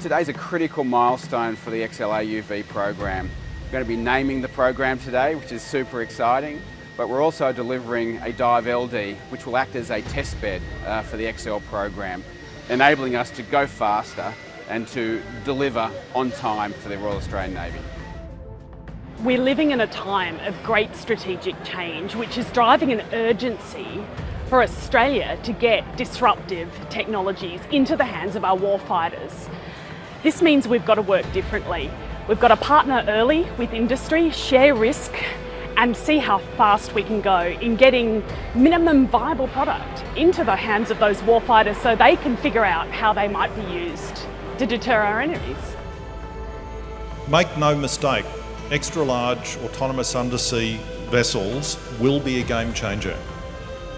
Today's a critical milestone for the XLAUV program. We're going to be naming the program today, which is super exciting, but we're also delivering a Dive LD, which will act as a test bed uh, for the XL program, enabling us to go faster and to deliver on time for the Royal Australian Navy. We're living in a time of great strategic change, which is driving an urgency for Australia to get disruptive technologies into the hands of our warfighters. This means we've got to work differently. We've got to partner early with industry, share risk and see how fast we can go in getting minimum viable product into the hands of those warfighters so they can figure out how they might be used to deter our enemies. Make no mistake, extra large autonomous undersea vessels will be a game changer.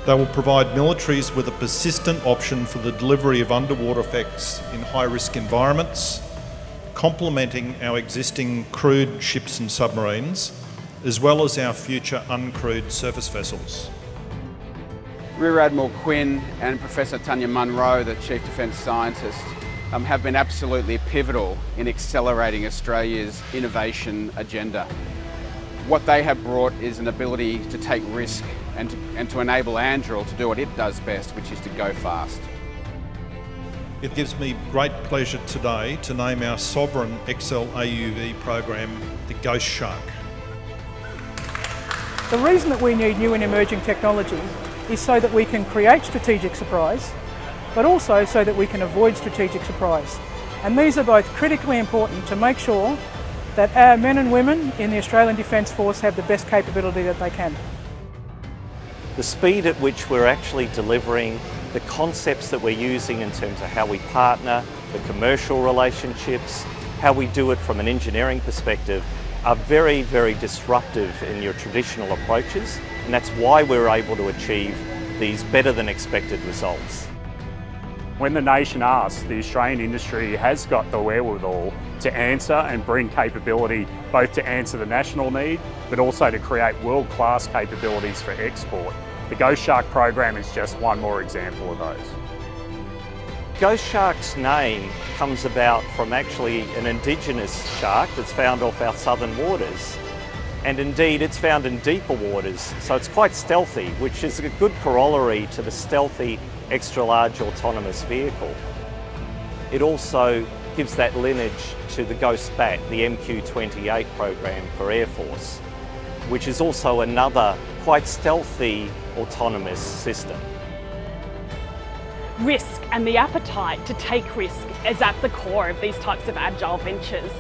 They will provide militaries with a persistent option for the delivery of underwater effects in high risk environments, complementing our existing crewed ships and submarines, as well as our future uncrewed surface vessels. Rear Admiral Quinn and Professor Tanya Monro, the Chief Defence Scientist, um, have been absolutely pivotal in accelerating Australia's innovation agenda. What they have brought is an ability to take risk and to, and to enable Anduril to do what it does best, which is to go fast. It gives me great pleasure today to name our sovereign XL AUV program the Ghost Shark. The reason that we need new and emerging technology is so that we can create strategic surprise, but also so that we can avoid strategic surprise. And these are both critically important to make sure that our men and women in the Australian Defence Force have the best capability that they can. The speed at which we're actually delivering the concepts that we're using in terms of how we partner, the commercial relationships, how we do it from an engineering perspective are very, very disruptive in your traditional approaches and that's why we're able to achieve these better than expected results. When the nation asks, the Australian industry has got the wherewithal to answer and bring capability both to answer the national need but also to create world-class capabilities for export. The Ghost Shark program is just one more example of those. Ghost Shark's name comes about from actually an indigenous shark that's found off our southern waters. And indeed, it's found in deeper waters, so it's quite stealthy, which is a good corollary to the stealthy extra large autonomous vehicle. It also gives that lineage to the Ghost Bat, the MQ-28 program for Air Force, which is also another quite stealthy autonomous system. Risk and the appetite to take risk is at the core of these types of agile ventures.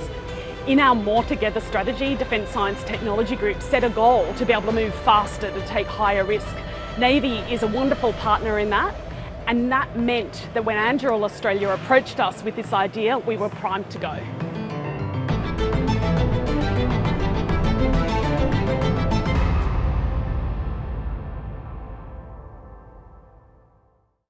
In our More Together strategy, Defence Science Technology Group set a goal to be able to move faster to take higher risk. Navy is a wonderful partner in that and that meant that when Anduril Australia approached us with this idea, we were primed to go.